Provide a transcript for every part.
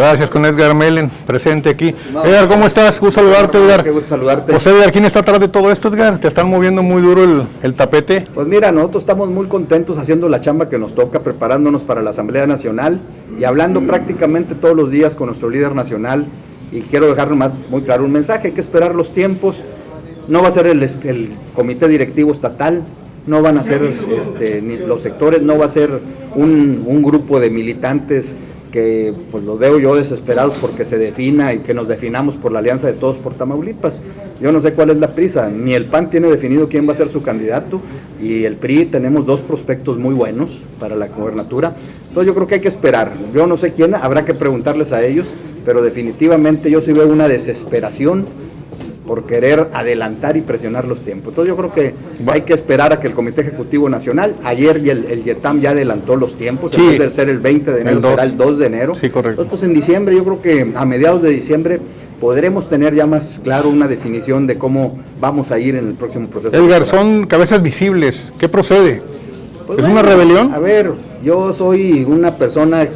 Gracias, con Edgar Melen, presente aquí. Edgar, ¿cómo estás? Gusto saludarte, Edgar. Qué gusto saludarte. José Edgar, ¿quién está atrás de todo esto, Edgar? ¿Te están moviendo muy duro el, el tapete? Pues mira, nosotros estamos muy contentos haciendo la chamba que nos toca, preparándonos para la Asamblea Nacional y hablando prácticamente todos los días con nuestro líder nacional. Y quiero dejar más muy claro un mensaje, hay que esperar los tiempos. No va a ser el, este, el comité directivo estatal, no van a ser este, ni los sectores, no va a ser un, un grupo de militantes que pues los veo yo desesperados porque se defina y que nos definamos por la alianza de todos por Tamaulipas. Yo no sé cuál es la prisa, ni el PAN tiene definido quién va a ser su candidato y el PRI tenemos dos prospectos muy buenos para la gobernatura. Entonces yo creo que hay que esperar. Yo no sé quién, habrá que preguntarles a ellos, pero definitivamente yo sí veo una desesperación por querer adelantar y presionar los tiempos. Entonces yo creo que hay que esperar a que el Comité Ejecutivo Nacional, ayer el, el YETAM ya adelantó los tiempos, Sí. en vez de ser el 20 de enero El será el 2 de enero. Sí, correcto. Entonces pues en diciembre, yo creo que a mediados de diciembre podremos tener ya más claro una definición de cómo vamos a ir en el próximo proceso. Edgar, son cabezas visibles. ¿Qué procede? Pues ¿Es bueno, una rebelión? A ver, yo soy una persona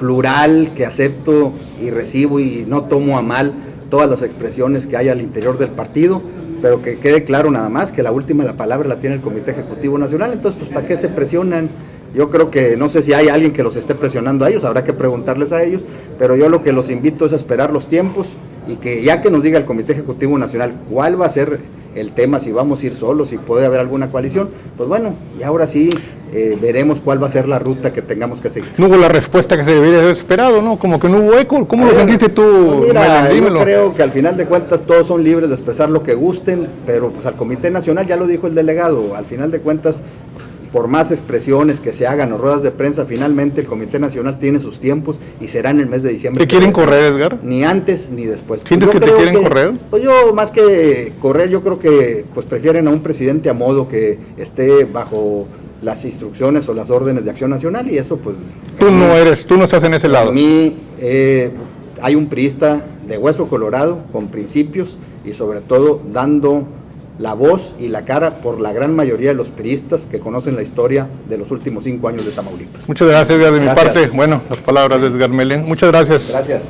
plural que acepto y recibo y no tomo a mal todas las expresiones que hay al interior del partido, pero que quede claro nada más que la última la palabra la tiene el Comité Ejecutivo Nacional, entonces pues ¿para qué se presionan? Yo creo que no sé si hay alguien que los esté presionando a ellos, habrá que preguntarles a ellos, pero yo lo que los invito es a esperar los tiempos y que ya que nos diga el Comité Ejecutivo Nacional cuál va a ser el tema, si vamos a ir solos, si puede haber alguna coalición, pues bueno, y ahora sí eh, veremos cuál va a ser la ruta que tengamos que seguir. No hubo la respuesta que se debería haber esperado, ¿no? Como que no hubo eco. ¿Cómo lo sentiste tú, pues mira, yo creo que al final de cuentas todos son libres de expresar lo que gusten, pero pues al Comité Nacional, ya lo dijo el delegado, al final de cuentas, por más expresiones que se hagan o ruedas de prensa, finalmente el Comité Nacional tiene sus tiempos y será en el mes de diciembre. ¿Te quieren correr, Edgar? Ni antes ni después. ¿Sientes Yo que te quieren correr? Pues yo más que correr, yo creo que pues prefieren a un presidente a modo que esté bajo las instrucciones o las órdenes de acción nacional y eso pues... Tú no eres, tú no estás en ese lado. mí eh, hay un priista de hueso colorado, con principios y sobre todo dando la voz y la cara por la gran mayoría de los priistas que conocen la historia de los últimos cinco años de Tamaulipas. Muchas gracias, Edgar, de mi Gracias. parte. Bueno, las palabras de Edgar Melen. Muchas gracias. Gracias.